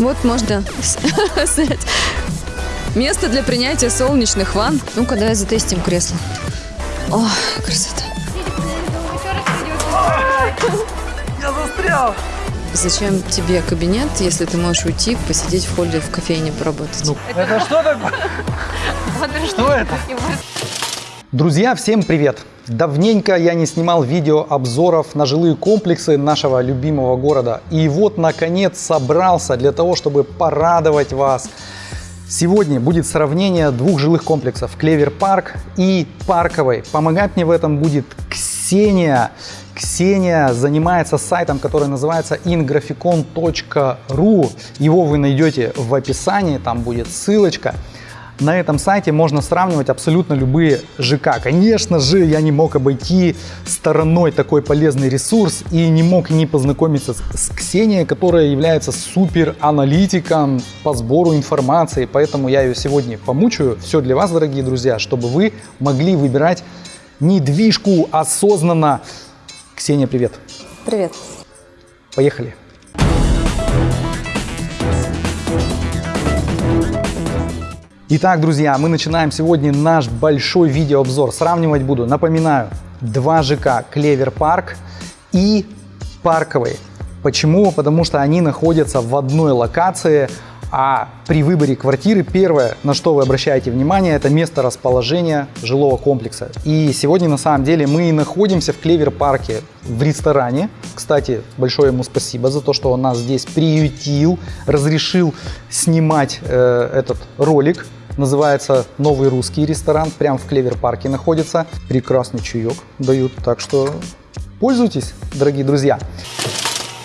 Вот можно снять. Место для принятия солнечных ванн. Ну-ка, давай затестим кресло. О, красота. Я застрял! Зачем тебе кабинет, если ты можешь уйти, посидеть в холле в кофейне поработать? Ну, это что такое? Что это? Друзья, всем привет! Давненько я не снимал видео обзоров на жилые комплексы нашего любимого города. И вот, наконец, собрался для того, чтобы порадовать вас. Сегодня будет сравнение двух жилых комплексов Клевер Парк и Парковой. Помогать мне в этом будет Ксения. Ксения занимается сайтом, который называется ingraficon.ru. Его вы найдете в описании, там будет ссылочка. На этом сайте можно сравнивать абсолютно любые ЖК. Конечно же, я не мог обойти стороной такой полезный ресурс и не мог не познакомиться с Ксенией, которая является супер аналитиком по сбору информации. Поэтому я ее сегодня помучаю. Все для вас, дорогие друзья, чтобы вы могли выбирать недвижку осознанно. Ксения, привет. Привет. Поехали. Итак, друзья, мы начинаем сегодня наш большой видеообзор. Сравнивать буду, напоминаю, два ЖК Клевер Парк и Парковый. Почему? Потому что они находятся в одной локации, а при выборе квартиры первое, на что вы обращаете внимание, это место расположения жилого комплекса. И сегодня на самом деле мы находимся в Клевер парке в ресторане. Кстати, большое ему спасибо за то, что он нас здесь приютил, разрешил снимать э, этот ролик. Называется «Новый русский ресторан», прямо в Клевер парке находится. Прекрасный чаек дают, так что пользуйтесь, дорогие друзья.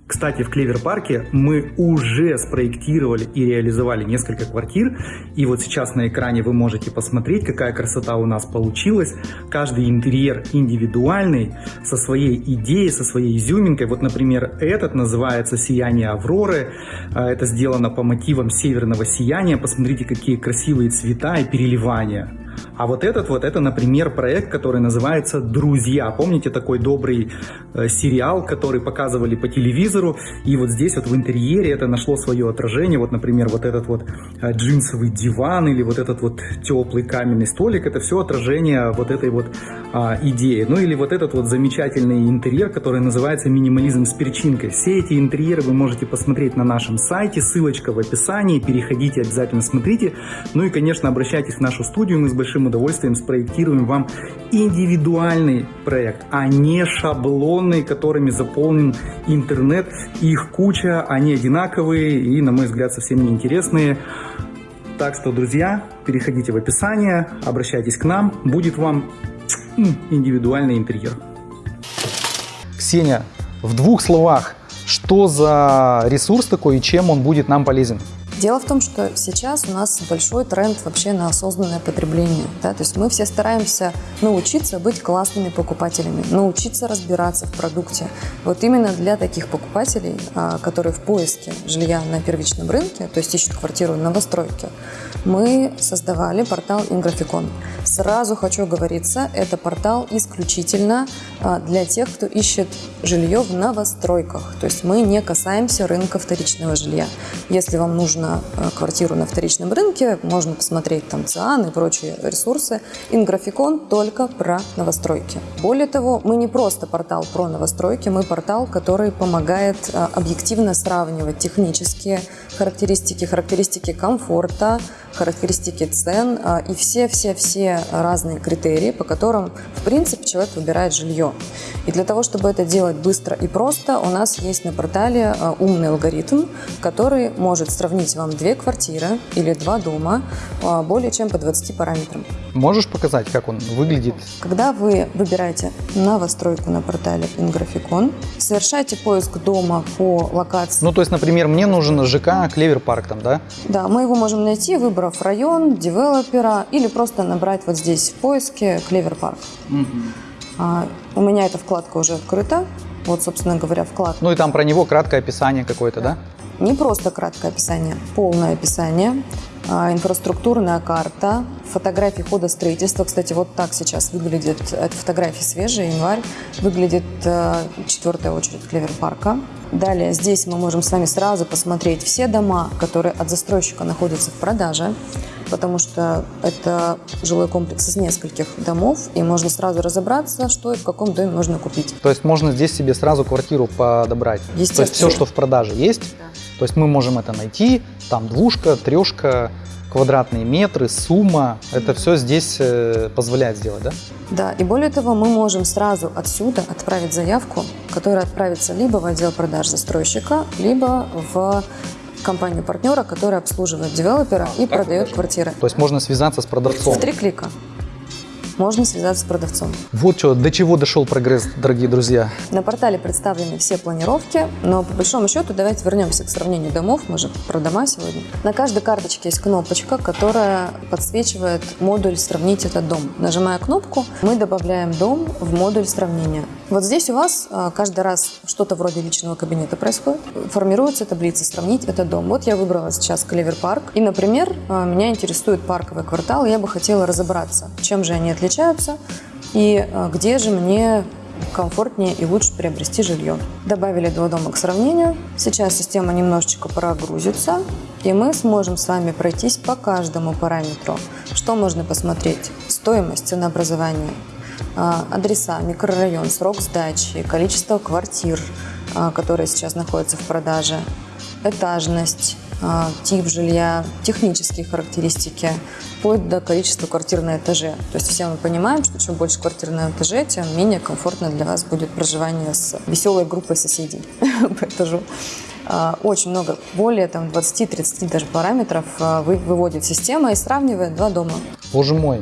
Кстати, в Клевер-парке мы уже спроектировали и реализовали несколько квартир. И вот сейчас на экране вы можете посмотреть, какая красота у нас получилась. Каждый интерьер индивидуальный, со своей идеей, со своей изюминкой. Вот, например, этот называется «Сияние Авроры». А, это сделано по мотивам северного сияния. Посмотрите, какие красивые цвета и переливания. А вот этот вот, это, например, проект, который называется «Друзья». Помните такой добрый э, сериал, который показывали по телевизору? И вот здесь вот в интерьере это нашло свое отражение. Вот, например, вот этот вот э, джинсовый диван или вот этот вот теплый каменный столик. Это все отражение вот этой вот а, идеи. Ну или вот этот вот замечательный интерьер, который называется «Минимализм с перчинкой». Все эти интерьеры вы можете посмотреть на нашем сайте. Ссылочка в описании. Переходите, обязательно смотрите. Ну и, конечно, обращайтесь в нашу студию. Мы с большим удовольствием спроектируем вам индивидуальный проект, а не шаблонный, которыми заполнен интернет. Их куча, они одинаковые и, на мой взгляд, совсем неинтересные. Так что, друзья, переходите в описание, обращайтесь к нам, будет вам индивидуальный интерьер. Ксения, в двух словах, что за ресурс такой и чем он будет нам полезен? Дело в том, что сейчас у нас большой тренд вообще на осознанное потребление. Да? То есть мы все стараемся научиться быть классными покупателями, научиться разбираться в продукте. Вот именно для таких покупателей, а, которые в поиске жилья на первичном рынке, то есть ищут квартиру в новостройке, мы создавали портал Инграфикон. Сразу хочу говориться, это портал исключительно а, для тех, кто ищет жилье в новостройках. То есть мы не касаемся рынка вторичного жилья. Если вам нужно на э, квартиру на вторичном рынке, можно посмотреть там ЦИАН и прочие ресурсы. Инграфикон только про новостройки. Более того, мы не просто портал про новостройки, мы портал, который помогает э, объективно сравнивать технические характеристики, характеристики комфорта, характеристики цен э, и все-все-все разные критерии, по которым, в принципе, человек выбирает жилье. И для того, чтобы это делать быстро и просто, у нас есть на портале умный алгоритм, который может сравнить вам две квартиры или два дома а, более чем по 20 параметрам. Можешь показать, как он выглядит? Когда вы выбираете новостройку на портале Инграфикон, совершаете поиск дома по локации. Ну, то есть, например, мне нужен ЖК Clever Park там, да? Да, мы его можем найти, выбрав район, девелопера или просто набрать вот здесь в поиске Clever Park. Угу. А, у меня эта вкладка уже открыта. Вот, собственно говоря, вкладка. Ну и там про него краткое описание какое-то, да? да? Не просто краткое описание, полное описание, инфраструктурная карта, фотографии хода строительства. Кстати, вот так сейчас выглядит, это фотографии свежие, январь, выглядит э, четвертая очередь Клевер парка. Далее здесь мы можем с вами сразу посмотреть все дома, которые от застройщика находятся в продаже, потому что это жилой комплекс из нескольких домов, и можно сразу разобраться, что и в каком доме можно купить. То есть можно здесь себе сразу квартиру подобрать. То есть Естественно. все, что в продаже есть, то есть мы можем это найти, там двушка, трешка, квадратные метры, сумма, это все здесь э, позволяет сделать, да? Да, и более того, мы можем сразу отсюда отправить заявку, которая отправится либо в отдел продаж застройщика, либо в компанию партнера, которая обслуживает девелопера и продает квартиры. То есть можно связаться с продавцом. В три клика можно связаться с продавцом. Вот что, до чего дошел прогресс, дорогие друзья. На портале представлены все планировки, но по большому счету давайте вернемся к сравнению домов. Мы же про дома сегодня. На каждой карточке есть кнопочка, которая подсвечивает модуль «Сравнить этот дом». Нажимая кнопку, мы добавляем дом в модуль сравнения. Вот здесь у вас а, каждый раз что-то вроде личного кабинета происходит. Формируется таблица «Сравнить этот дом». Вот я выбрала сейчас Клевер Парк. И, например, а, меня интересует парковый квартал. и Я бы хотела разобраться, чем же они отличаются и а, где же мне комфортнее и лучше приобрести жилье. Добавили два дома к сравнению. Сейчас система немножечко прогрузится, и мы сможем с вами пройтись по каждому параметру. Что можно посмотреть? Стоимость, ценообразование, а, адреса, микрорайон, срок сдачи, количество квартир, а, которые сейчас находятся в продаже, этажность, а, тип жилья, технические характеристики, вплоть до количества квартир на этаже. То есть все мы понимаем, что чем больше квартир на этаже, тем менее комфортно для вас будет проживание с веселой группой соседей по этажу. А, Очень много, более там 20-30 даже параметров а, вы- выводит система и сравнивает два дома. Боже мой,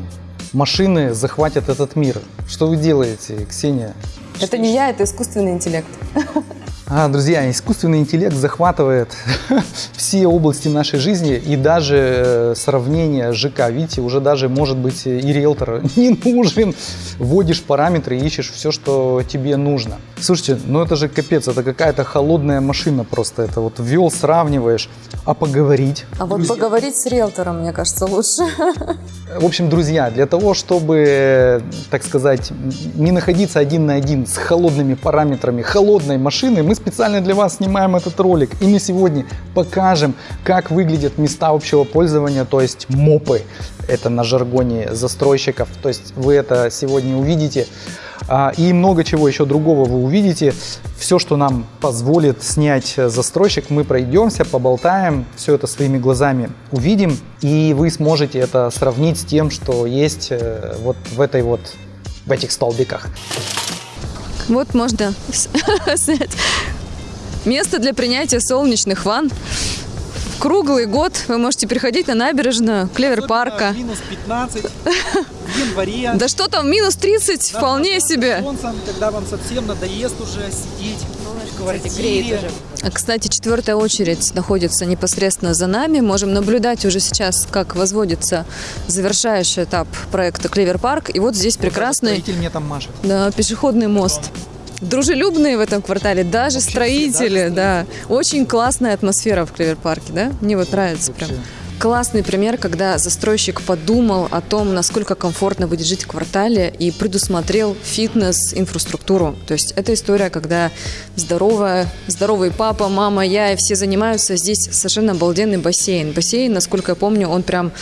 машины захватят этот мир. Что вы делаете, Ксения? Это не я, это искусственный интеллект. А, друзья, искусственный интеллект захватывает все области нашей жизни и даже э, сравнение ЖК. Видите, уже даже может быть и риэлтор не нужен. Вводишь параметры и ищешь все, что тебе нужно. Слушайте, ну это же капец, это какая-то холодная машина просто. Это вот ввел, сравниваешь, а поговорить. А вот поговорить с риэлтором, мне кажется, лучше. В общем, друзья, для того, чтобы, так сказать, не находиться один на один с холодными параметрами холодной машины, мы специально для вас снимаем этот ролик. И мы сегодня покажем, как выглядят места общего пользования, то есть МОПы. Это на жаргоне застройщиков. То есть вы это сегодня увидите. А, И много чего еще другого вы увидите. Все, что нам позволит снять застройщик, мы пройдемся, поболтаем, все это своими глазами увидим, и вы сможете это сравнить с тем, что есть э, вот в этой вот в этих столбиках. Вот можно снять место для принятия солнечных ванн. Круглый год вы можете приходить на набережную Клевер парка. Минус 15 в январе. Да что там, минус 30, Да, вполне себе. солнцем, когда вам совсем надоест уже сидеть в квартире. А, Кстати, четвертая очередь находится непосредственно за нами. Можем наблюдать уже сейчас, как возводится завершающий этап проекта Clever Park. И вот здесь прекрасный Строитель мне там машет. да, пешеходный мост. Дружелюбные в этом квартале, даже Вообще строители, да. Очень классная атмосфера в Clever Park е, да? Мне вот нравится прям. Вообще. Классный пример, когда застройщик подумал о том, насколько комфортно будет жить в квартале и предусмотрел фитнес-инфраструктуру. То есть это история, когда здоровая, здоровый папа, мама, я и все занимаются. Здесь совершенно обалденный бассейн. Бассейн, насколько я помню, он прям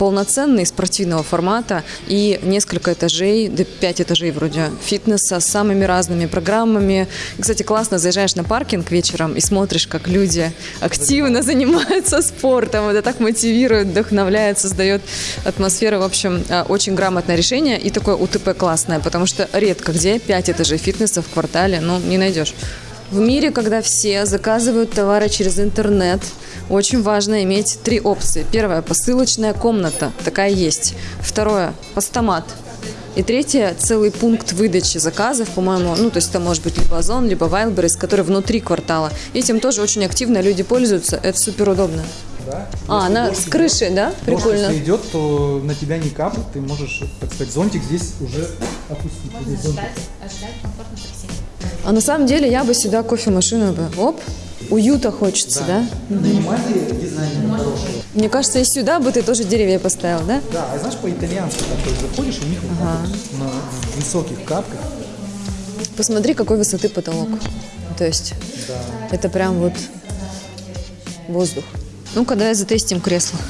полноценный спортивного формата и несколько этажей, да пять этажей вроде фитнеса с самыми разными программами. Кстати, классно заезжаешь на паркинг вечером и смотришь, как люди активно занимаются спортом. Это так мотивирует, вдохновляет, создает атмосферу. В общем, а, очень грамотное решение и такое УТП классное, потому что редко где пять этажей фитнеса в квартале, ну, не найдешь. В мире, когда все заказывают товары через интернет, очень важно иметь три опции. Первое – посылочная комната, такая есть. Второе – постамат. И третье – целый пункт выдачи заказов, по-моему, ну, то есть это может быть либо Озон, либо Wildberries, который внутри квартала. Этим тоже очень активно люди пользуются, это супер удобно. Да? А, она с крыши, да? Прикольно. Если идет, то на тебя не капает, ты можешь, так сказать, зонтик здесь уже опустить. Вот здесь зонтик. А на самом деле я бы сюда кофемашину бы, оп, уюта хочется, да? Нанимайте дизайнера хорошего. Мне кажется, и сюда бы ты тоже деревья поставил, да? Да, а знаешь, по-итальянски так вот заходишь, у них вот на высоких капках. Посмотри, какой высоты потолок. То есть это прям вот воздух. Ну-ка, давай затестим кресло.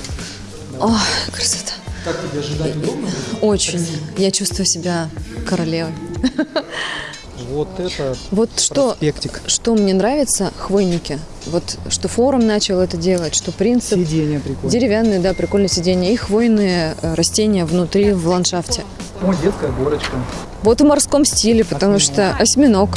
О, красота. Как тебе ожидать удобно? Очень. Я чувствую себя королевой. Вот это Вот что, проспектик. что мне нравится, хвойники. Вот что форум начал это делать, что принцип. Сиденье прикольное. Деревянные, да, прикольные сиденья. И хвойные э, растения внутри в ландшафте. О, детская горочка. Вот в морском стиле, потому что осьминог.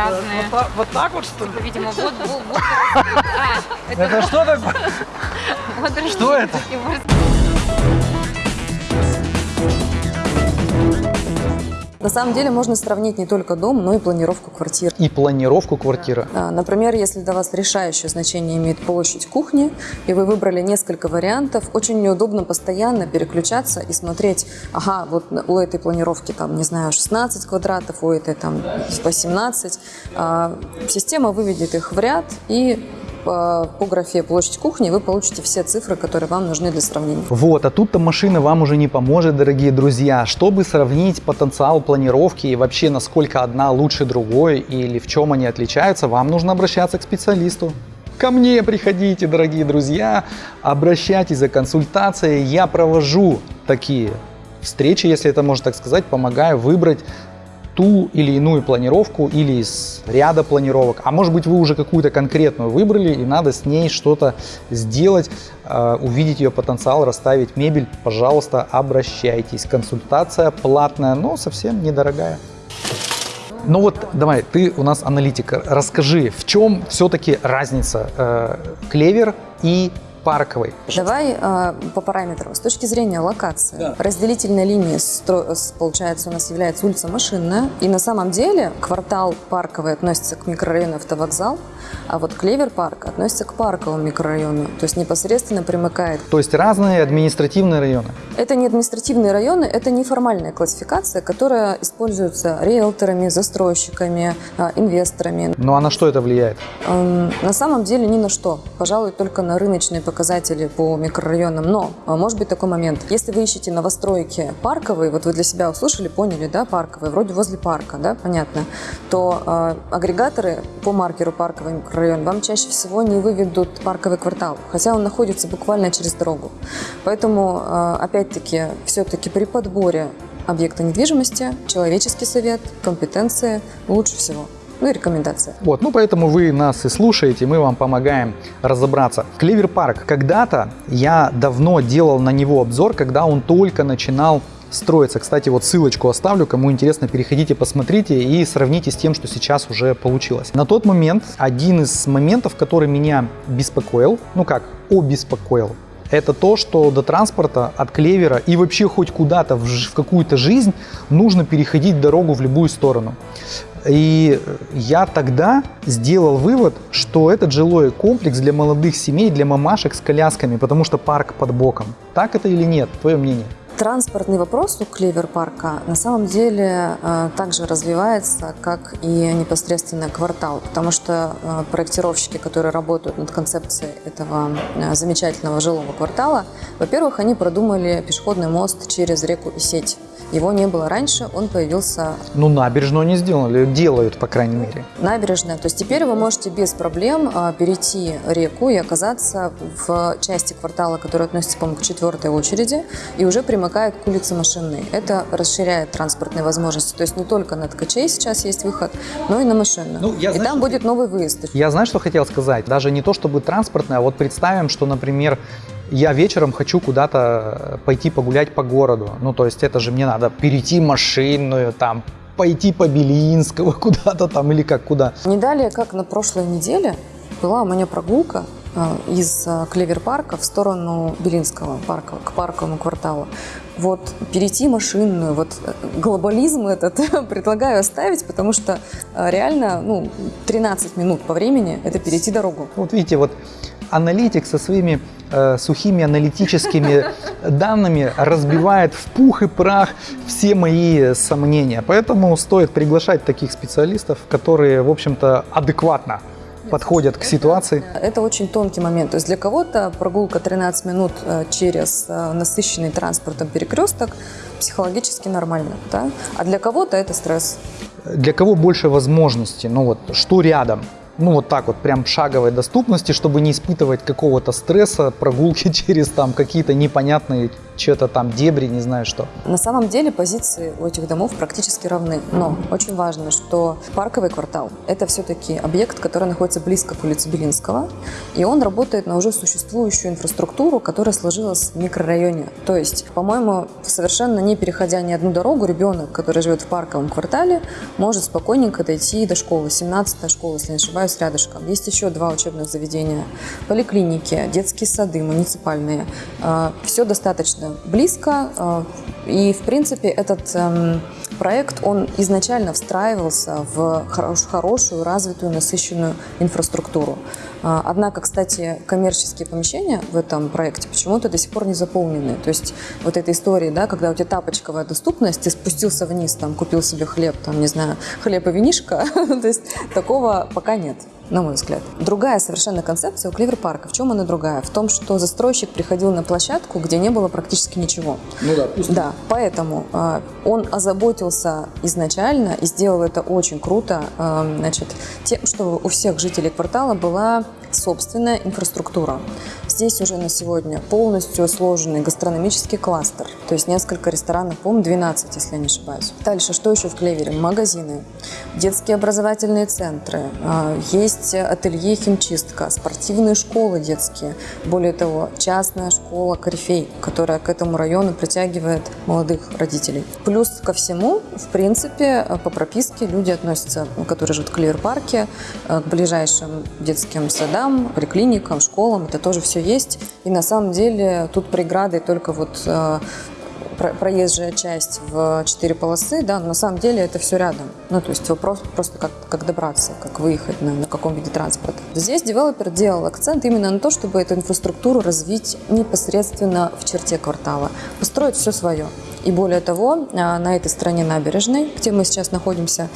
Разные. Вот так вот что ли? Видимо, вот, вот, вот. А, это Это что такое? Что это? На самом деле можно сравнить не только дом, но и планировку квартир. И планировку квартиры. А, Например, если для вас решающее значение имеет площадь кухни, и вы выбрали несколько вариантов, очень неудобно постоянно переключаться и смотреть, ага, вот у этой планировки там, не знаю, 16 квадратов, у этой там 18. А, Система выведет их в ряд, и по, по графе площадь кухни вы получите все цифры, которые вам нужны для сравнения. Вот, а тут-то машина вам уже не поможет, дорогие друзья. Чтобы сравнить потенциал планировки и вообще насколько одна лучше другой или в чем они отличаются, вам нужно обращаться к специалисту. Ко мне приходите, дорогие друзья, обращайтесь за консультацией. Я провожу такие встречи, если это можно так сказать, помогаю выбрать ту или иную планировку или из ряда планировок. А может быть вы уже какую-то конкретную выбрали и надо с ней что-то сделать, э, увидеть ее потенциал, расставить мебель. Пожалуйста, обращайтесь. Консультация платная, но совсем недорогая. Ну вот, давай, ты у нас аналитик. Расскажи, в чем все-таки разница э, клевер и парковой? Давай э, по параметрам. С точки зрения локации, разделительной линией, стро- получается, у нас является улица Машинная. И на самом деле квартал парковый относится к микрорайону Автовокзал, а вот Клевер парк относится к парковому микрорайону, то есть непосредственно примыкает. То есть разные административные районы. Это не административные районы, это неформальная классификация, которая используется риэлторами, застройщиками, э, инвесторами. Ну а на что это влияет? Эм, На самом деле ни на что. Пожалуй, только на рыночные показатели по микрорайонам. Но а, может быть такой момент. Если вы ищете новостройки парковые, вот вы для себя услышали, поняли, да, парковые, вроде возле парка, да, понятно, то э, агрегаторы по маркеру парковый микрорайон вам чаще всего не выведут парковый квартал, хотя он находится буквально через дорогу. Поэтому, э, опять-таки, все-таки при подборе объекта недвижимости человеческий совет, компетенция лучше всего. Ну и рекомендация. Вот, ну поэтому вы нас и слушаете, мы вам помогаем разобраться. Клевер парк. Когда-то я давно делал на него обзор, когда он только начинал строиться. Кстати, вот ссылочку оставлю, кому интересно, переходите, посмотрите и сравните с тем, что сейчас уже получилось. На тот момент один из моментов, который меня беспокоил, ну как, обеспокоил, это то, что до транспорта от клевера и вообще хоть куда-то в, в какую-то жизнь нужно переходить дорогу в любую сторону. И я тогда сделал вывод, что этот жилой комплекс для молодых семей, для мамашек с колясками, потому что парк под боком. Так это или нет? Твое мнение? Транспортный вопрос у Клевер-парка на самом деле э, также развивается, как и непосредственно квартал, потому что э, проектировщики, которые работают над концепцией этого э, замечательного жилого квартала, во-первых, они продумали пешеходный мост через реку Исеть. Его не было раньше, он появился Ну, набережную не сделали, делают, по крайней мере. набережная. То есть теперь вы можете без проблем перейти реку и оказаться в части квартала, которая относится, по-моему, к четвертой очереди, и уже примыкает к улице Машинной. Это расширяет транспортные возможности. То есть не только на ткачей сейчас есть выход, но и на машинную. Ну, я и знаю, там что будет новый выезд. Я знаю, что хотел сказать. Даже не то, чтобы транспортное, а вот представим, что, например, я вечером хочу куда-то пойти погулять по городу. Ну, то есть это же мне надо перейти машинную, там, пойти по Белинского куда-то там или как куда. Не далее, как на прошлой неделе, была у меня прогулка из а, Клевер-парка в сторону Белинского парка, к парковому кварталу. Вот перейти машинную, вот э, глобализм этот предлагаю оставить, потому что реально, ну, 13 минут по времени – это перейти дорогу. Вот видите, вот аналитик со своими э, сухими аналитическими данными разбивает в пух и прах все мои сомнения. Поэтому стоит приглашать таких специалистов, которые, в общем-то, адекватно подходят к ситуации. Это очень тонкий момент. То есть для кого-то прогулка 13 минут э, через э, насыщенный транспортом перекресток психологически нормально, да? а для кого-то это стресс. Для кого больше возможностей? Ну вот, что рядом? Ну вот так вот, прям шаговой доступности, чтобы не испытывать какого-то стресса, прогулки через там какие-то непонятные что-то там дебри, не знаю что. На самом деле позиции у этих домов практически равны, но очень важно, что парковый квартал – это все-таки объект, который находится близко к улице Белинского, и он работает на уже существующую инфраструктуру, которая сложилась в микрорайоне. То есть, по-моему, совершенно не переходя ни одну дорогу, ребенок, который живет в парковом квартале, может спокойненько дойти до школы, 17-я школа, если не ошибаюсь, рядышком. Есть еще два учебных заведения, поликлиники, детские сады, муниципальные. А, Все достаточно близко. Э, и, в принципе, этот эм, проект, он изначально встраивался в хорошую, развитую, насыщенную инфраструктуру. Э, однако, кстати, коммерческие помещения в этом проекте почему-то до сих пор не заполнены. То есть вот эта история, да, когда у тебя тапочковая доступность, ты спустился вниз, там, купил себе хлеб, там, не знаю, хлеб и винишко, то есть такого пока нет на мой взгляд. Другая совершенно концепция у Кливер-парка. В чем она другая? В том, что застройщик приходил на площадку, где не было практически ничего. Ну да, пусто. Да, поэтому э, он озаботился изначально и сделал это очень круто, э, значит, тем, что у всех жителей квартала была собственная инфраструктура. Здесь уже на сегодня полностью сложенный гастрономический кластер, то есть несколько ресторанов, по-моему, 12, если я не ошибаюсь. Дальше, что еще в Клевере? Магазины, детские образовательные центры, а, есть ателье химчистка, спортивные школы детские. Более того, частная школа «Корифей», которая к этому району притягивает молодых родителей. Плюс ко всему, в принципе, по прописке люди относятся, которые живут в Клевер-парке, к ближайшим детским садам, поликлиникам, школам. Это тоже все есть. И на самом деле тут преградой только вот э, проезжая часть в четыре полосы, да, но на самом деле это все рядом. Ну, то есть вопрос просто как, как добраться, как выехать на, на каком виде транспорта. Здесь девелопер делал акцент именно на то, чтобы эту инфраструктуру развить непосредственно в черте квартала, построить все свое. И более того, э, на этой стороне набережной, где мы сейчас находимся,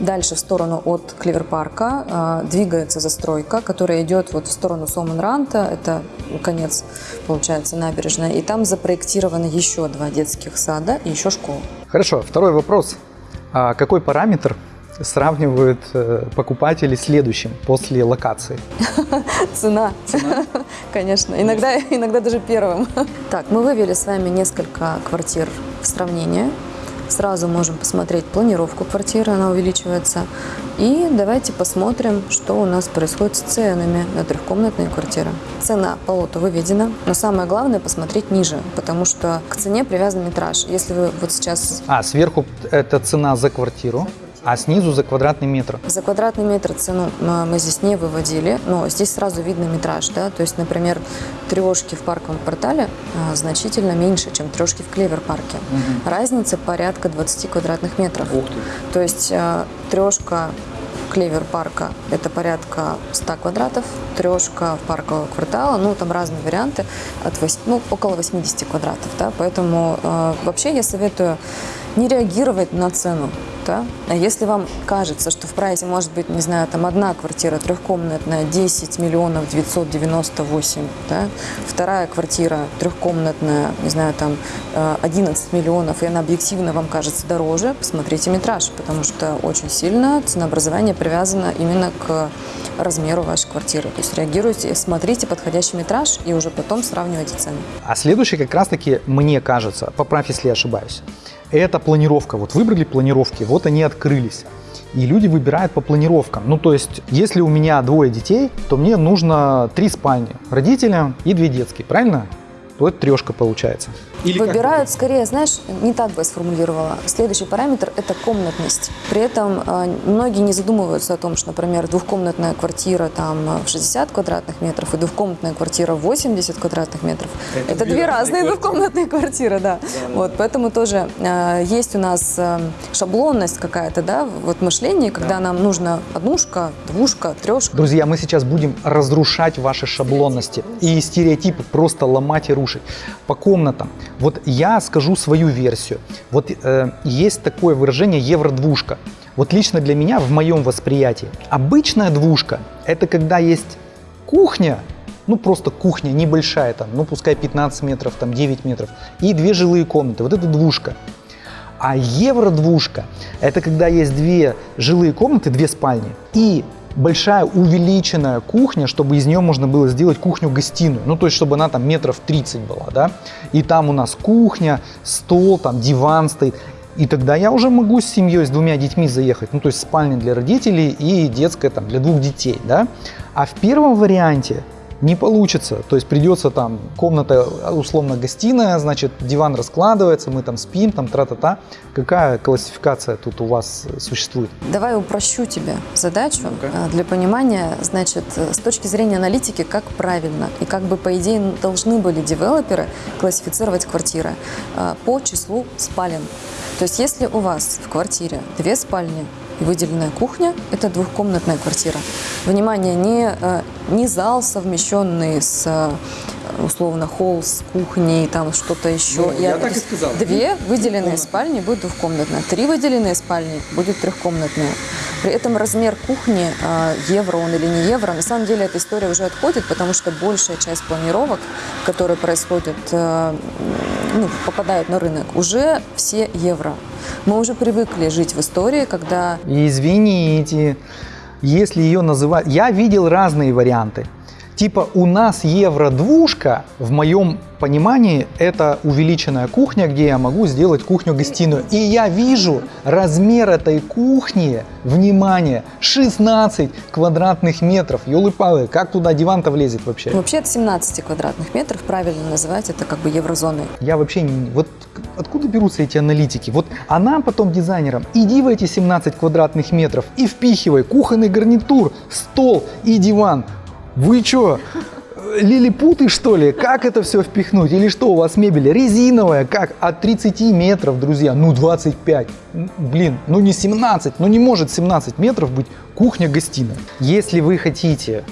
Дальше в сторону от Кливер-парка э, двигается застройка, которая идет вот в сторону Соманранта, это конец, получается, набережная, и там запроектировано еще два детских сада и еще школа. Хорошо, второй вопрос. А какой параметр сравнивают э, покупатели следующим после локации? Цена. Конечно. Иногда, иногда даже первым. Так, мы вывели с вами несколько квартир в сравнение. Сразу можем посмотреть планировку квартиры, она увеличивается. И давайте посмотрим, что у нас происходит с ценами на трехкомнатные квартиры. Цена по лоту выведена, но самое главное посмотреть ниже, потому что к цене привязан метраж. Если вы вот сейчас... А, сверху это цена за квартиру? А снизу за квадратный метр? За квадратный метр цену мы здесь не выводили, но здесь сразу видно метраж. Да? То есть, например, трешки в парковом квартале а, значительно меньше, чем трешки в клевер-парке. Угу. Разница порядка 20 квадратных метров. Ух ты. То есть а, трешка клевер парка это порядка 100 квадратов, трешка паркового квартала, ну там разные варианты, от 8, ну, около 80 квадратов, да, поэтому э, вообще я советую не реагировать на цену, да? А если вам кажется, что в прайсе может быть, не знаю, там одна квартира трехкомнатная 10 миллионов 998, да? вторая квартира трехкомнатная, не знаю, там 11 э, миллионов, и она объективно вам кажется дороже, посмотрите метраж, потому что очень сильно ценообразование привязано именно к размеру вашей квартиры. То есть реагируйте, смотрите подходящий метраж и уже потом сравнивайте цены. А следующий как раз-таки, мне кажется, поправь, если я ошибаюсь, это планировка. Вот выбрали планировки, вот они открылись. И люди выбирают по планировкам. Ну, то есть, если у меня двое детей, то мне нужно три спальни. Родителям и две детские, правильно? То это трешка получается. Или Выбирают скорее, знаешь, не так бы я сформулировала. Следующий параметр – это комнатность. При этом э, многие не задумываются о том, что, например, двухкомнатная квартира там в 60 квадратных метров и двухкомнатная квартира в 80 квадратных метров – это, это две, разные квартиры. двухкомнатные квартиры, да. да, вот, Поэтому тоже э, есть у нас э, шаблонность какая-то, да, вот мышление, когда да. нам нужно однушка, двушка, трешка. Друзья, мы сейчас будем разрушать ваши шаблонности и стереотипы, просто ломать и рушить покушать. По комнатам. Вот я скажу свою версию. Вот э, есть такое выражение евро-двушка. Вот лично для меня, в моем восприятии, обычная двушка – это когда есть кухня, ну просто кухня небольшая, там, ну пускай 15 метров, там 9 метров, и две жилые комнаты. Вот это двушка. А евро-двушка – это когда есть две жилые комнаты, две спальни, и большая увеличенная кухня, чтобы из нее можно было сделать кухню-гостиную. Ну, то есть, чтобы она там метров 30 была, да. И там у нас кухня, стол, там диван стоит. И тогда я уже могу с семьей, с двумя детьми заехать. Ну, то есть спальня для родителей и детская там для двух детей, да. А в первом варианте не получится. То есть придется там комната условно гостиная, значит диван раскладывается, мы там спим, там тра-та-та. Какая классификация тут у вас существует? Давай упрощу тебе задачу а, для понимания, значит, с точки зрения аналитики, как правильно и как бы по идее должны были девелоперы классифицировать квартиры а, по числу спален. То есть если у вас в квартире две спальни, выделенная кухня – это двухкомнатная квартира. Внимание, не, э, не зал, совмещенный с э, условно холл с кухней, там что-то еще. Ну, я так и сказал. Две выделенные спальни будет двухкомнатная, три выделенные спальни будет трехкомнатная. При этом размер кухни, э, евро он или не евро, на самом деле эта история уже отходит, потому что большая часть планировок, которые происходят, ну, попадают на рынок, уже все евро. Мы уже привыкли жить в истории, когда... Извините, если ее называть... Я видел разные варианты. Типа у нас евро-двушка, в моем понимании, это увеличенная кухня, где я могу сделать кухню-гостиную. И я вижу размер этой кухни, внимание, 16 квадратных метров. Ёлы-палы, как туда диван-то влезет вообще? Вообще от 17 квадратных метров правильно называть это как бы еврозоной. Я вообще не... Вот откуда берутся эти аналитики? Вот она потом дизайнерам, иди в эти 17 квадратных метров и впихивай кухонный гарнитур, стол и диван. Вы что, лилипуты что ли? Как это все впихнуть? Или что у вас мебель резиновая? Как? От 30 метров, друзья, ну 25. Блин, ну не 17, ну не может 17 метров быть кухня-гостиная. Если вы хотите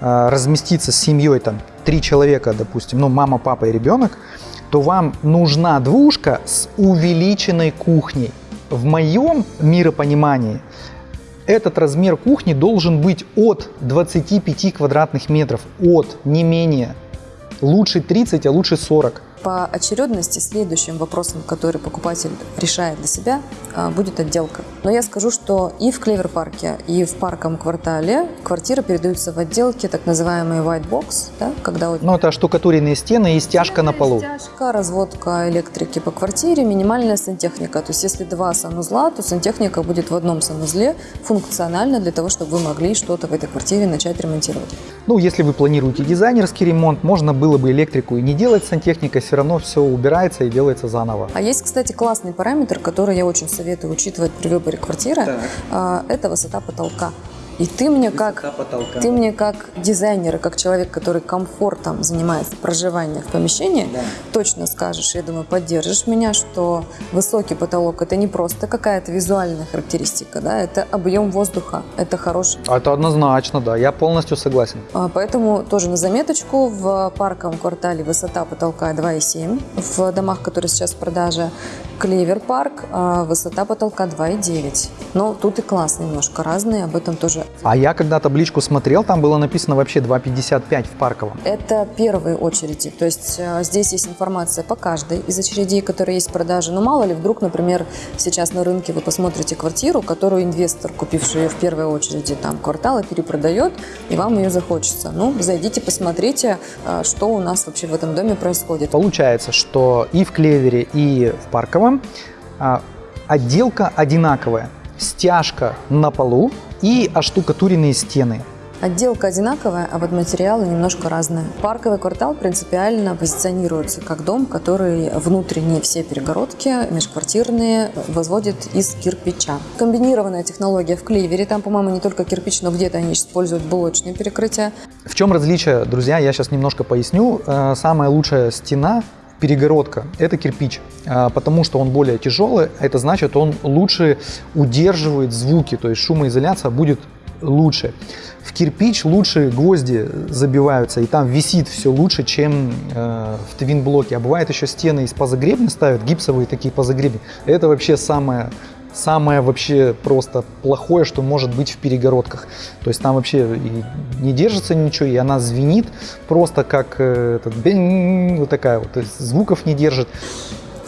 э, разместиться с семьей, там, три человека, допустим, ну мама, папа и ребенок, то вам нужна двушка с увеличенной кухней. В моем миропонимании этот размер кухни должен быть от 25 квадратных метров, от, не менее. Лучше 30, а лучше 40 по очередности следующим вопросом, который покупатель решает для себя, а, будет отделка. Но я скажу, что и в Клевер-парке, и в парком квартале квартиры передаются в отделке, так называемый white box, да, когда... Ну, это штукатуренные стены и стяжка на полу. Стяжка, разводка электрики по квартире, минимальная сантехника. То есть, если два санузла, то сантехника будет в одном санузле функционально для того, чтобы вы могли что-то в этой квартире начать ремонтировать. Ну, если вы планируете дизайнерский ремонт, можно было бы электрику и не делать сантехника, все равно все убирается и делается заново. А есть, кстати, классный параметр, который я очень советую учитывать при выборе квартиры. Так. Это высота потолка. И ты мне как ты мне как дизайнер, и как человек, который комфортом занимается проживанием в помещении, да. точно скажешь, я думаю, поддержишь меня, что высокий потолок это не просто какая-то визуальная характеристика, да, это объем воздуха, это хороший. Это однозначно, да, я полностью согласен. А, поэтому тоже на заметочку в парковом квартале высота потолка 2,7 в домах, которые сейчас в продаже. Клевер парк, а, высота потолка 2,9. Но тут и класс немножко разные, об этом тоже. А я когда табличку смотрел, там было написано вообще 2,55 в парковом. Это первые очереди, то есть а, здесь есть информация по каждой из очередей, которые есть в продаже. Но мало ли, вдруг, например, сейчас на рынке вы посмотрите квартиру, которую инвестор, купивший ее в первой очереди там квартала, перепродает, и вам ее захочется. Ну, зайдите, посмотрите, а, что у нас вообще в этом доме происходит. Получается, что и в Клевере, и в парковом а, отделка одинаковая. Стяжка на полу и оштукатуренные стены. Отделка одинаковая, а вот материалы немножко разные. Парковый квартал принципиально позиционируется как дом, который внутренние все перегородки межквартирные возводит из кирпича. Комбинированная технология в кливере, там, по-моему, не только кирпич, но где-то они используют блочные перекрытия. В чем различие, друзья, я сейчас немножко поясню. Э, самая лучшая стена перегородка – это кирпич, а, потому что он более тяжелый, это значит, он лучше удерживает звуки, то есть шумоизоляция будет лучше. В кирпич лучше гвозди забиваются, и там висит все лучше, чем э, в твин-блоке. А бывает еще стены из позагребня ставят, гипсовые такие позагребни. Это вообще самое самое вообще просто плохое, что может быть в перегородках. То есть там вообще и не держится ничего, и она звенит просто как э, этот, вот такая вот, то есть звуков не держит.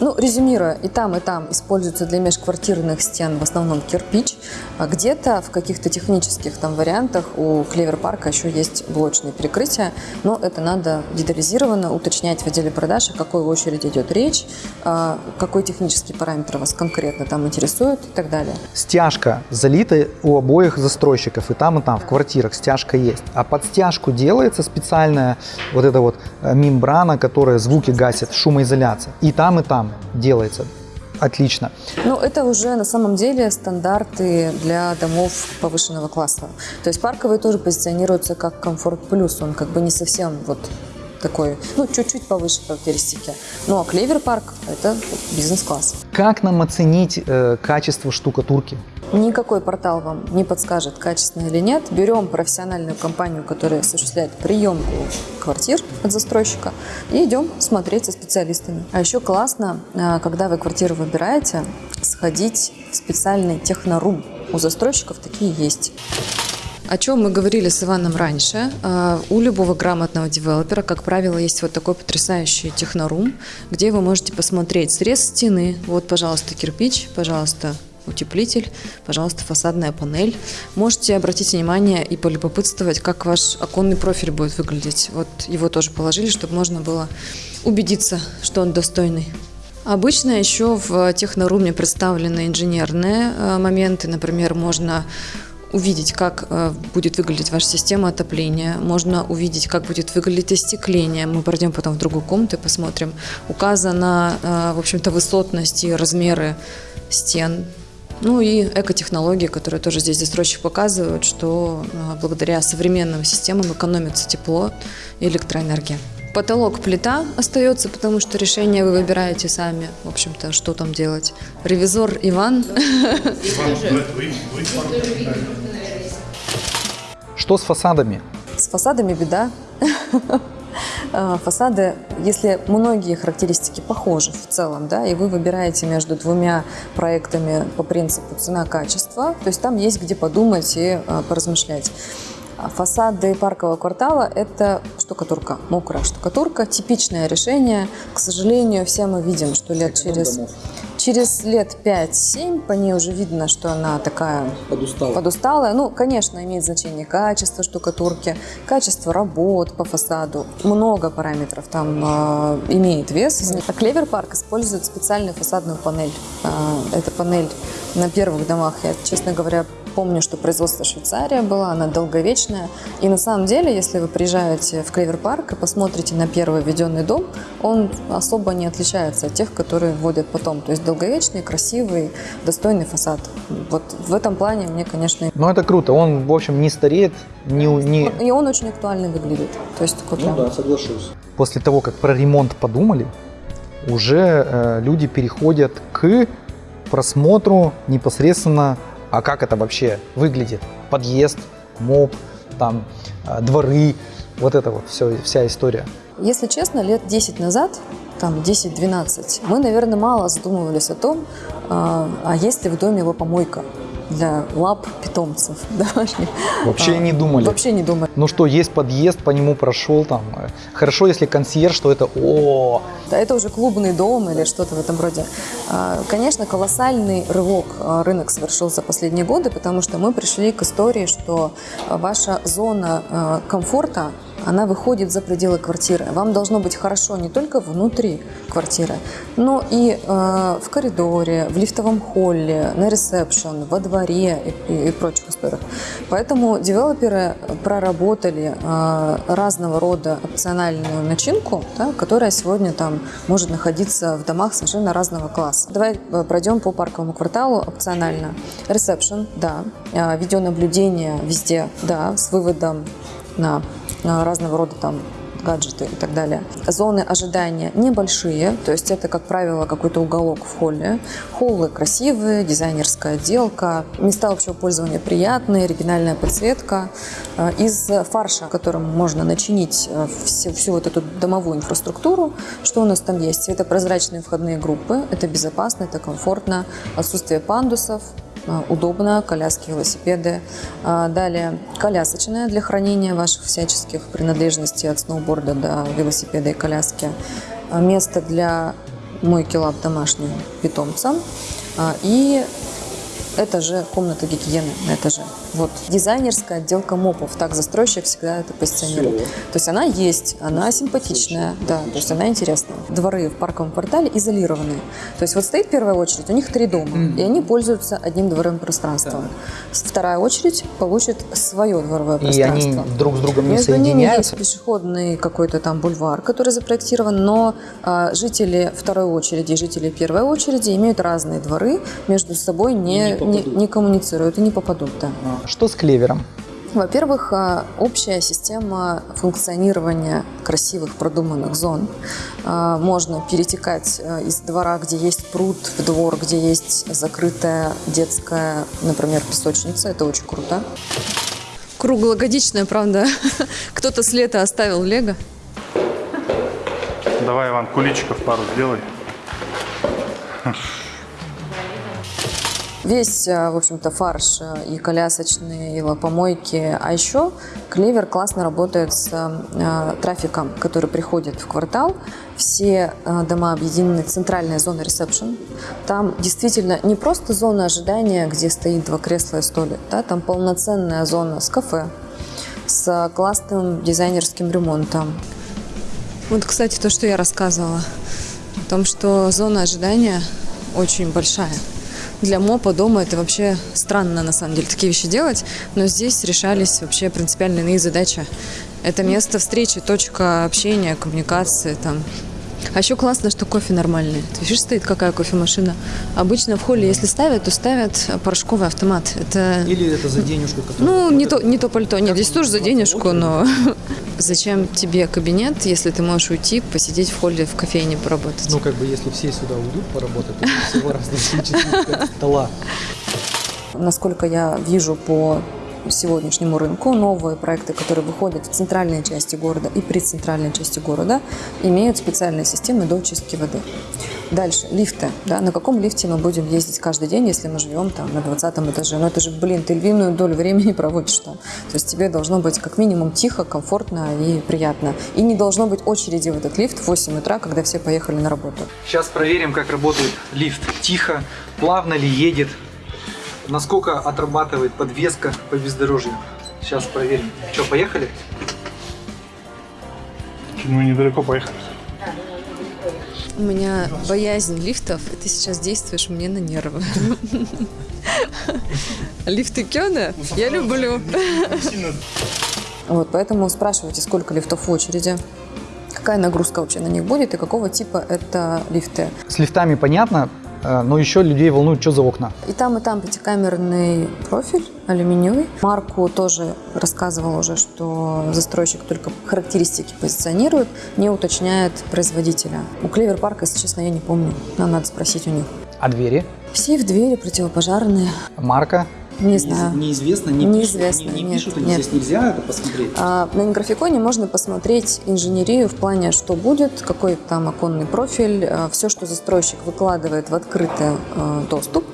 Ну, резюмируя, и там, и там используется для межквартирных стен в основном кирпич. А где-то в каких-то технических там вариантах у Клевер Парка еще есть блочные перекрытия, но это надо детализированно уточнять в отделе продаж, о какой очереди идет речь, а, какой технический параметр вас конкретно там интересует и так далее. Стяжка залита у обоих застройщиков, и там, и там, в квартирах стяжка есть. А под стяжку делается специальная вот эта вот э, мембрана, которая звуки гасит, шумоизоляция. И там, и там делается. Отлично. Ну, это уже на самом деле стандарты для домов повышенного класса. То есть парковые тоже позиционируются как комфорт плюс. Он как бы не совсем вот такой, ну, чуть-чуть повыше характеристики. Ну, а Клевер парк – это бизнес-класс. Как нам оценить э, качество штукатурки? Никакой портал вам не подскажет, качественно или нет. Берем профессиональную компанию, которая осуществляет приемку квартир от застройщика, и идем смотреть со специалистами. А еще классно, а, когда вы квартиру выбираете, сходить в специальный технорум. У застройщиков такие есть. О чем мы говорили с Иваном раньше. А, у любого грамотного девелопера, как правило, есть вот такой потрясающий технорум, где вы можете посмотреть срез стены. Вот, пожалуйста, кирпич, пожалуйста, утеплитель, пожалуйста, фасадная панель. Можете обратить внимание и полюбопытствовать, как ваш оконный профиль будет выглядеть. Вот его тоже положили, чтобы можно было убедиться, что он достойный. Обычно еще в техноруме представлены инженерные э, моменты. Например, можно увидеть, как э, будет выглядеть ваша система отопления, можно увидеть, как будет выглядеть остекление. Мы пройдем потом в другую комнату и посмотрим. Указана, э, в общем-то, высотность и размеры стен, ну и экотехнологии, которые тоже здесь застройщик показывают, что а, благодаря современным системам экономится тепло и электроэнергия. Потолок плита остается, потому что решение вы выбираете сами. В общем-то, что там делать. Ревизор Иван. Что с фасадами? С фасадами беда. А, фасады, если многие характеристики похожи в целом, да, и вы выбираете между двумя проектами по принципу цена-качество, то есть там есть где подумать и а, поразмышлять. А фасады паркового квартала – это штукатурка, мокрая штукатурка, типичное решение. К сожалению, все мы видим, что лет через... Через лет 5-7 по ней уже видно, что она такая подусталая. подусталая. Ну, конечно, имеет значение качество штукатурки, качество работ по фасаду. Много параметров там э, имеет вес. А Clever Park использует специальную фасадную панель. Э, эта панель на первых домах, я, честно говоря, Помню, что производство Швейцария была, она долговечная. И на самом деле, если вы приезжаете в Clever Park и посмотрите на первый введенный дом, он особо не отличается от тех, которые вводят потом. То есть долговечный, красивый, достойный фасад. Вот в этом плане мне, конечно... Ну, это круто. Он, в общем, не стареет, не... не... И он очень актуально выглядит. То есть такой ну прям... да, соглашусь. После того, как про ремонт подумали, уже э, люди переходят к просмотру непосредственно а как это вообще выглядит? Подъезд, моб, там, а, дворы, вот это вот все, вся история. Если честно, лет 10 назад, там 10-12, мы, наверное, мало задумывались о том, а, а есть ли в доме его помойка для лап питомцев домашних. Вообще а, не думали. Вообще не думали. Ну что, есть подъезд, по нему прошел там. Хорошо, если консьерж, что это о. Да, это уже клубный дом или что-то в этом роде. А, конечно, колоссальный рывок а, рынок совершил за последние годы, потому что мы пришли к истории, что ваша зона комфорта она выходит за пределы квартиры. Вам должно быть хорошо не только внутри квартиры, но и э, в коридоре, в лифтовом холле, на ресепшн, во дворе и, и, и прочих историях. Поэтому девелоперы проработали э, разного рода опциональную начинку, да, которая сегодня там может находиться в домах совершенно разного класса. Давай э, пройдем по парковому кварталу опционально. Ресепшн, да. Э, видеонаблюдение везде, да, с выводом на разного рода там смарт-гаджеты и так далее. Зоны ожидания небольшие, то есть это, как правило, какой-то уголок в холле. Холлы красивые, дизайнерская отделка, места общего пользования приятные, оригинальная подсветка. Э, Из фарша, которым можно начинить э, всю, всю вот эту домовую инфраструктуру, что у нас там есть? Светопрозрачные входные группы, это безопасно, это комфортно, отсутствие пандусов, удобно, коляски, велосипеды. А, Далее колясочная для хранения ваших всяческих принадлежностей от сноуборда до велосипеда и коляски. А, Место для мойки лап домашним питомцам. И это же комната гигиены на этаже. Вот дизайнерская отделка мопов. Так застройщик всегда это позиционирует. То есть она есть, она симпатичная, да, то есть она интересная. Дворы в парковом квартале изолированные. То есть вот стоит первая очередь, у них три дома, и они пользуются одним дворовым пространством. Вторая очередь получит свое дворовое И они пространство. друг с другом не Между ними соединяются? есть пешеходный какой-то там бульвар, который запроектирован, но а, жители второй очереди и жители первой очереди имеют разные дворы, между собой не, не, не коммуницируют и не попадут. Да. Что с клевером? Во-первых, а, общая система функционирования красивых продуманных зон. А, Можно перетекать а, из двора, где есть пруд, в двор, где есть закрытая детская, например, песочница. Это очень круто. Круглогодичная, правда. Кто-то с лета оставил лего. Давай, Иван, куличиков пару сделай. Весь, э, в общем-то, фарш э, и колясочные, и лапомойки. А еще Клевер классно работает с э, трафиком, который приходит в квартал. Все дома объединены центральной зоной ресепшн. Там действительно не просто зона ожидания, где стоит два кресла и столик. Да? Там полноценная зона с кафе, с классным дизайнерским ремонтом. Вот, кстати, то, что я рассказывала. О том, что зона ожидания очень большая. Для МОПа дома это вообще странно, на самом деле, такие вещи делать. Но здесь решались вообще принципиально иные задачи. Это место встречи, точка общения, коммуникации там. А еще классно, что кофе нормальный. Ты видишь, стоит какая кофемашина. Обычно в холле, если ставят, то ставят порошковый автомат. Это Или это за денежку, ну, не то, не то пальто. Нет, здесь тоже за денежку, но зачем тебе кабинет, если ты можешь уйти, посидеть в холле в кофейне поработать? Ну, как бы, если все сюда уйдут поработать, то всего раз четыре стола. Насколько я вижу по сегодняшнему рынку, новые проекты, которые выходят в центральной части города и при центральной части города, имеют специальные системы до очистки воды. Дальше, лифты. Да? На каком лифте мы будем ездить каждый день, если мы живем там на 20 этаже? Ну это же, блин, ты львиную долю времени проводишь там. То есть тебе должно быть как минимум тихо, комфортно и приятно. И не должно быть очереди в этот лифт в 8 утра, когда все поехали на работу. Сейчас проверим, как работает лифт. Тихо, плавно ли едет, насколько отрабатывает подвеска по бездорожью. Сейчас проверим. Что, поехали? Мы недалеко поехали. У меня боязнь лифтов, и ты сейчас действуешь мне на нервы. Лифты Кёна я люблю. Вот, поэтому спрашивайте, сколько лифтов в очереди, какая нагрузка вообще на них будет и какого типа это лифты. С лифтами понятно, но еще людей волнует, что за окна. И там, и там пятикамерный профиль, алюминиевый. Марку тоже рассказывал уже, что застройщик только характеристики позиционирует, не уточняет производителя. У Клевер Парка, если честно, я не помню. Нам надо спросить у них. А двери? Сейф, двери противопожарные. Марка? Не знаю. Неизвестно, не Неизвестно, пишут, не, не нет, пишут, и нет. здесь нельзя это посмотреть. А, На графиконе можно посмотреть инженерию в плане, что будет, какой там оконный профиль, все, что застройщик выкладывает в открытый э, доступ,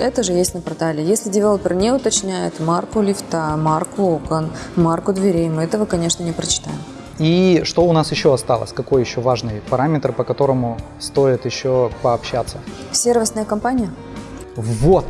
это же есть на портале. Если девелопер не уточняет марку лифта, марку окон, марку дверей, мы этого, конечно, не прочитаем. И что у нас еще осталось? Какой еще важный параметр, по которому стоит еще пообщаться? Сервисная компания, Вот,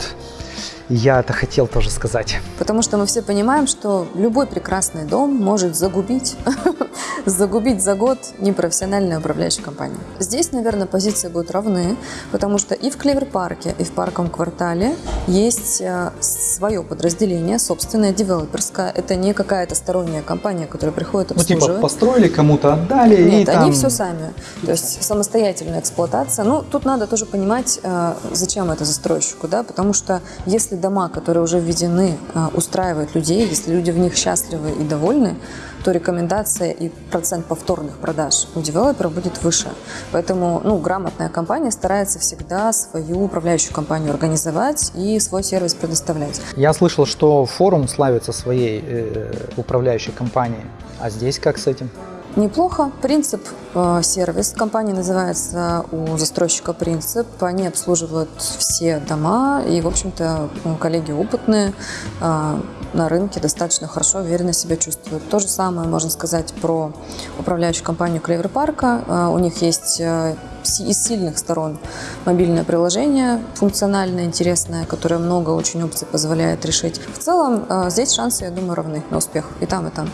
я это хотел тоже сказать. потому что мы все понимаем, что любой прекрасный дом может загубить, загубить за год непрофессиональная управляющая компания. Здесь, наверное, позиции будут равны, потому что и в Клевер-парке, и в парковом квартале есть э, свое подразделение, собственное, девелоперское. Это не какая-то сторонняя компания, которая приходит Ну, типа, обслуживать. построили, кому-то отдали, и Нет, там... они все сами. То есть самостоятельная эксплуатация. Ну, тут надо тоже понимать, э, зачем это застройщику, да, потому что если дома, которые уже введены, э, устраивают людей, если люди в них счастливы и довольны, то рекомендация и процент повторных продаж у девелопера будет выше. Поэтому ну, грамотная компания старается всегда свою управляющую компанию организовать и свой сервис предоставлять. Я слышал, что форум славится своей э, управляющей компанией. А здесь как с этим? Неплохо. Принцип э, сервис компании называется у застройщика принцип. Они обслуживают все дома и, в общем-то, ну, коллеги опытные э, на рынке достаточно хорошо, уверенно себя чувствуют. То же самое можно сказать про управляющую компанию Клевер Парка. Э, у них есть э, из сильных сторон мобильное приложение, функциональное, интересное, которое много очень опций позволяет решить. В целом, э, здесь шансы, я думаю, равны на успех и там, и там.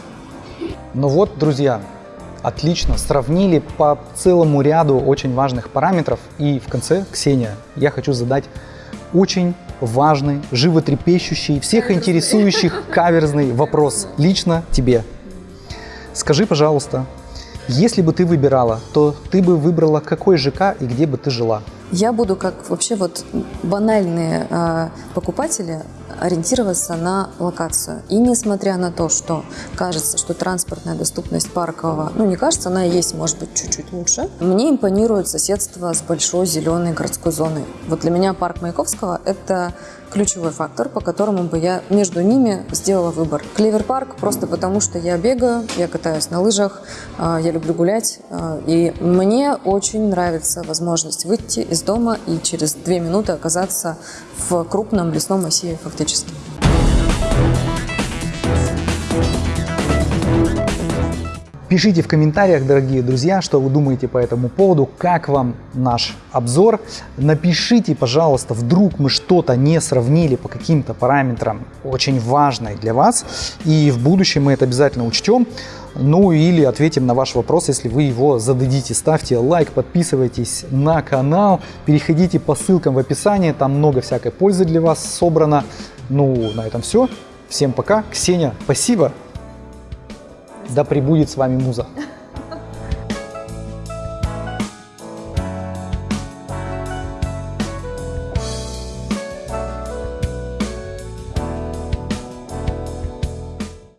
Ну вот, друзья, отлично, сравнили по целому ряду очень важных параметров. И в конце, Ксения, я хочу задать очень важный, животрепещущий, всех интересующих каверзный вопрос лично тебе. Скажи, пожалуйста, если бы ты выбирала, то ты бы выбрала какой ЖК и где бы ты жила? Я буду, как вообще вот банальные э, покупатели, ориентироваться на локацию. И несмотря на то, что кажется, что транспортная доступность паркового, ну не кажется, она и есть, может быть, чуть-чуть лучше, мне импонирует соседство с большой зеленой городской зоной. Вот для меня парк Маяковского – это ключевой фактор, по которому бы я между ними сделала выбор. Клевер парк просто потому, что я бегаю, я катаюсь на лыжах, э, я люблю гулять, э, и мне очень нравится возможность выйти из дома и через две минуты оказаться в крупном лесном массиве фактически. Пишите в комментариях, дорогие друзья, что вы думаете по этому поводу, как вам наш обзор. Напишите, пожалуйста, вдруг мы что-то не сравнили по каким-то параметрам очень важной для вас. И в будущем мы это обязательно учтем. Ну или ответим на ваш вопрос, если вы его зададите. Ставьте лайк, подписывайтесь на канал, переходите по ссылкам в описании, там много всякой пользы для вас собрано. Ну, на этом все. Всем пока. Ксения, спасибо. Да пребудет с вами муза.